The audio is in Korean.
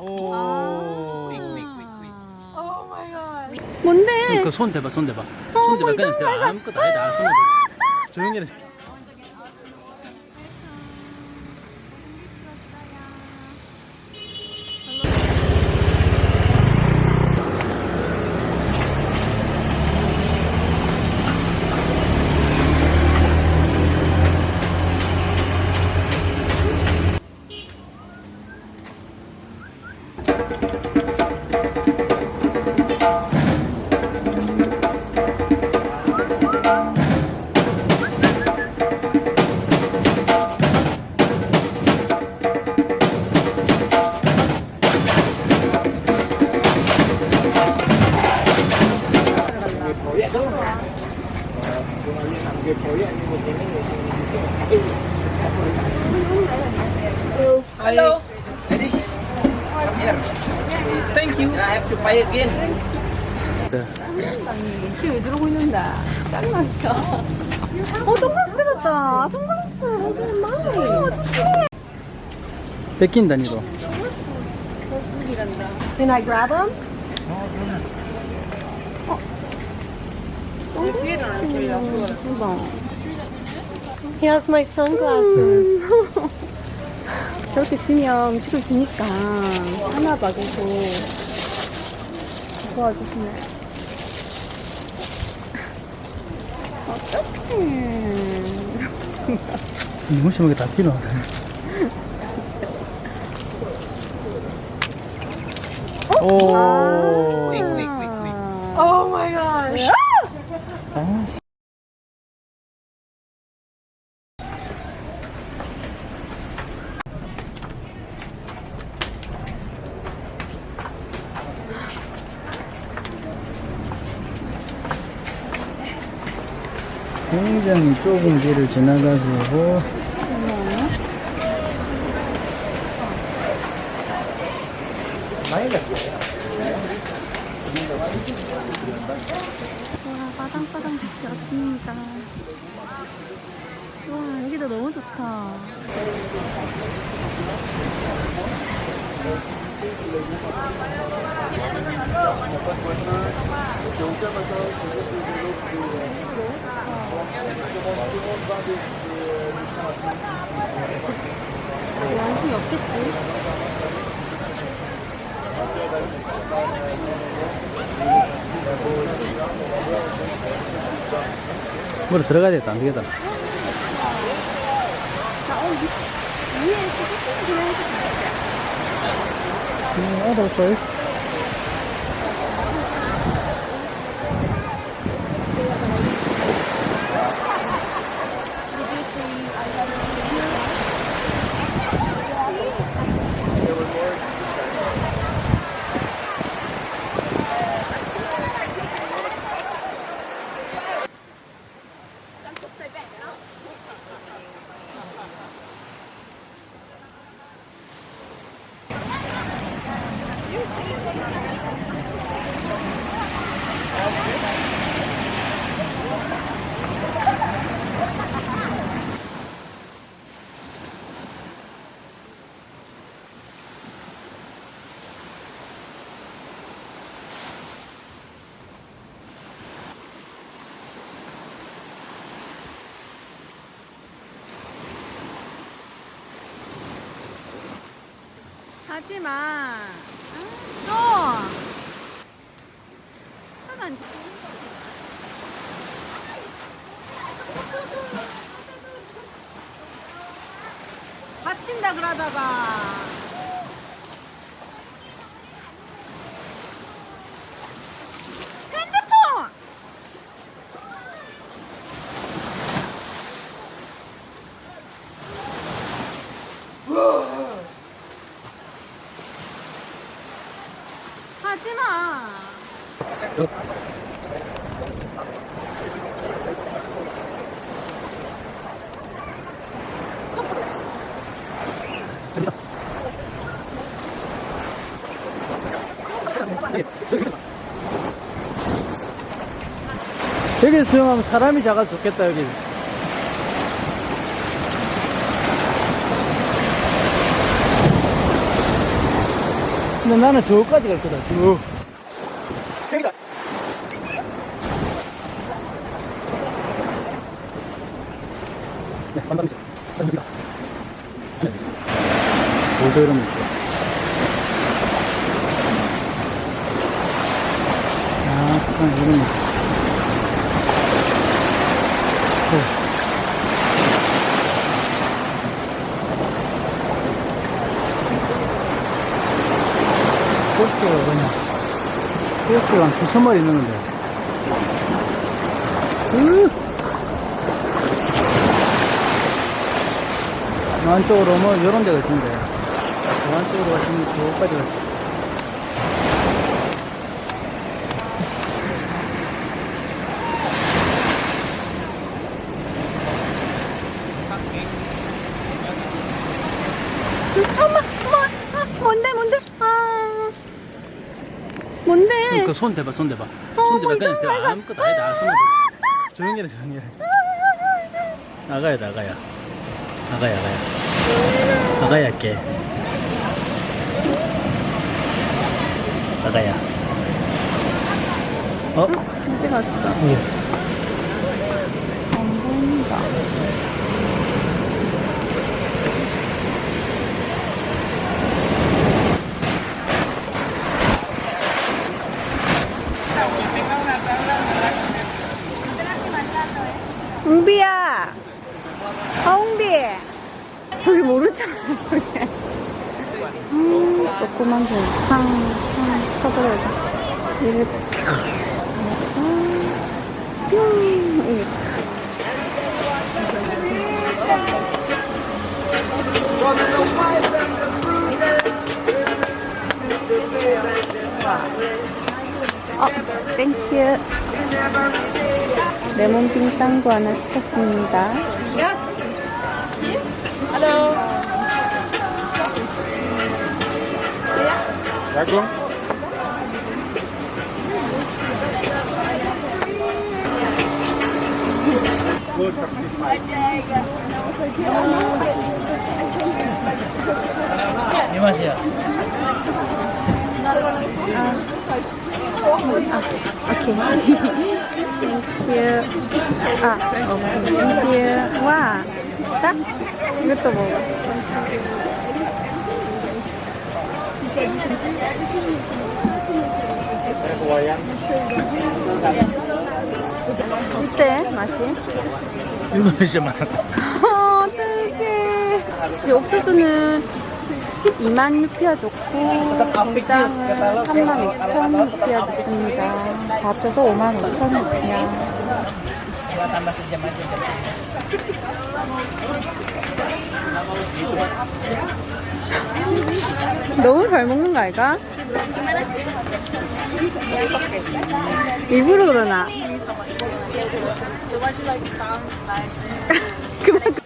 저 분이란다. 오. 뭔데? 그손 대봐, 손 대봐. 손 대봐. 그냥. 아무것도 아니다. 손 대봐. 조용히 해. Hello. Thank you. I have to pay again. 네. 지금 왜 들어오고 있는다. 짱났다. 어, 선글라스 뺏었다. 선글라스. 무슨 마음이. 어떡해. 뺏긴다, 니도. 분이란다. Can I grab them? 뒤에는 안 끼려. 좋아요. He has my sunglasses. 저렇게 주면 주를 주니까 하나 봐 계속 도와주시네. 어떡해. 무심하게 다 뛰노. 오. Oh my gosh. 아, 씨. 굉장히 좁은 길을 지나가지고 와, 빠당빠당 빛이 왔습니다. 와, 여기도 너무 좋다. 완승이 없겠지? 물에 들어가야 되겠다, 안 되겠다. 자, 어. 음, 잘. 하지 마. 또. 하면 안 돼. 다친다 그러다가. 맛있겠다. 여기 수영하면 사람이 작아서 좋겠다 여기 근데 나는 저기까지 갈 거다 쭉 여기다. 네, 감사합니다. 감사합니다. 네. 있어. 아, 그냥 이러면 있어. 꽃게가 그냥, 꽃게가 한 수천 마리 있는데. 으! 저 안쪽으로 뭐, 이런 데가 있던데. 저 안쪽으로 가시면 저까지 가 어머, 어머, 아, 뭔데, 뭔데? 아. 뭔데? 그손 대봐, 손 대봐. 어, 손 대봐. 뭐 그냥 대봐. 거 아무것도 아니다. 손 대봐. 조용히 해, 조용히 해. 나가야, 나가야. 나가야, 나가야. 나가야 할게. 나가야. 어? 어디 갔어? 예. 안 보인다. 웅비야! 아, 웅비! 저기 하는 거야. 음, 조그만 거. 상, 상, 쳐들어야 이렇게. 어, 땡큐. 레몬 빙빵도 하나 시켰습니다. 이 맛이야. 오케이. 땡큐. 아, 오케이. 땡큐. 와. 자, 이것도 먹어. 어때? 맛이? 이거 진짜 많아. 어, 어떡해. 이 옥수수는 2만 루피아 좋고, 공장은 3만 2천 루피아 좋습니다. 다 합쳐서 5만 5천 루피아. 너무 잘 먹는 거 아이가? 일부러 그러나? 그만